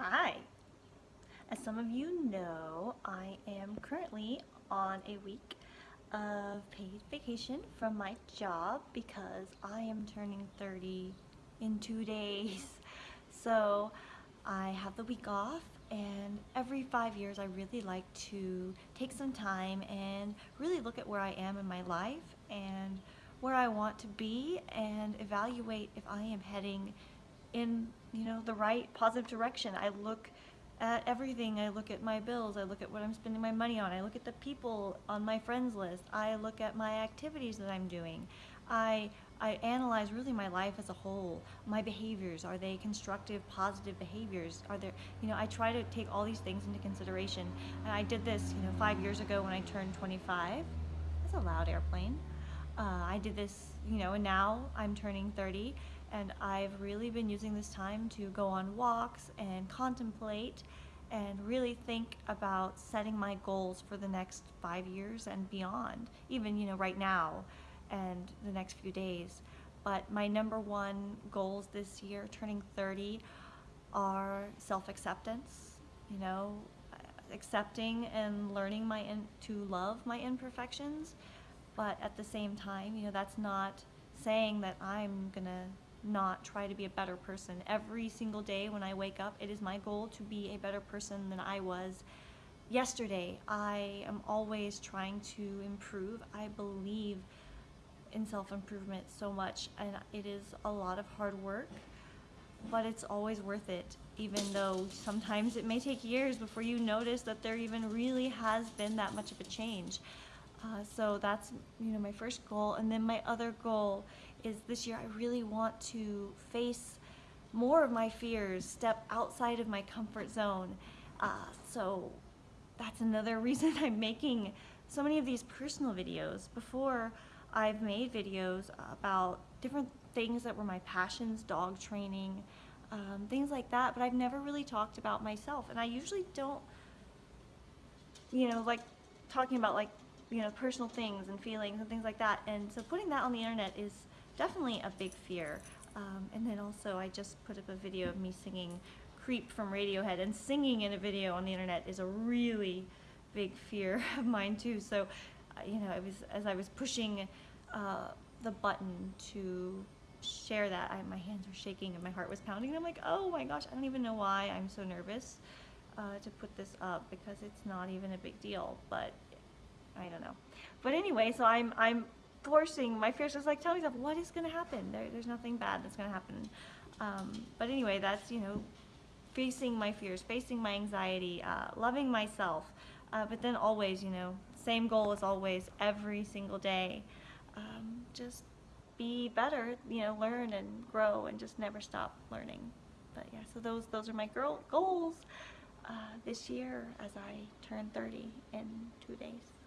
Hi. As some of you know, I am currently on a week of paid vacation from my job because I am turning 30 in two days. So I have the week off and every five years I really like to take some time and really look at where I am in my life and where I want to be and evaluate if I am heading in you know the right positive direction. I look at everything. I look at my bills. I look at what I'm spending my money on. I look at the people on my friends list. I look at my activities that I'm doing. I I analyze really my life as a whole. My behaviors, are they constructive, positive behaviors? Are there, you know, I try to take all these things into consideration. And I did this, you know, five years ago when I turned 25. That's a loud airplane. Uh, I did this, you know, and now I'm turning 30 and I've really been using this time to go on walks and contemplate and really think about setting my goals for the next five years and beyond, even you know right now and the next few days. But my number one goals this year, turning 30, are self-acceptance, you know, accepting and learning my in, to love my imperfections, but at the same time, you know, that's not saying that I'm gonna not try to be a better person. Every single day when I wake up, it is my goal to be a better person than I was yesterday. I am always trying to improve. I believe in self-improvement so much and it is a lot of hard work but it's always worth it even though sometimes it may take years before you notice that there even really has been that much of a change. Uh, so that's you know my first goal and then my other goal is this year I really want to face more of my fears, step outside of my comfort zone. Uh, so that's another reason I'm making so many of these personal videos. Before I've made videos about different things that were my passions, dog training, um, things like that, but I've never really talked about myself. And I usually don't, you know, like talking about like, you know, personal things and feelings and things like that. And so putting that on the internet is definitely a big fear. Um, and then also I just put up a video of me singing Creep from Radiohead and singing in a video on the internet is a really big fear of mine too. So, uh, you know, it was as I was pushing uh, the button to share that, I, my hands were shaking and my heart was pounding. And I'm like, oh my gosh, I don't even know why I'm so nervous uh, to put this up because it's not even a big deal, but I don't know. But anyway, so I'm, I'm forcing my fears. Just like telling myself, what is going to happen? There, there's nothing bad that's going to happen. Um, but anyway, that's, you know, facing my fears, facing my anxiety, uh, loving myself. Uh, but then always, you know, same goal as always, every single day. Um, just be better, you know, learn and grow and just never stop learning. But yeah, so those those are my girl goals uh, this year as I turn 30 in two days.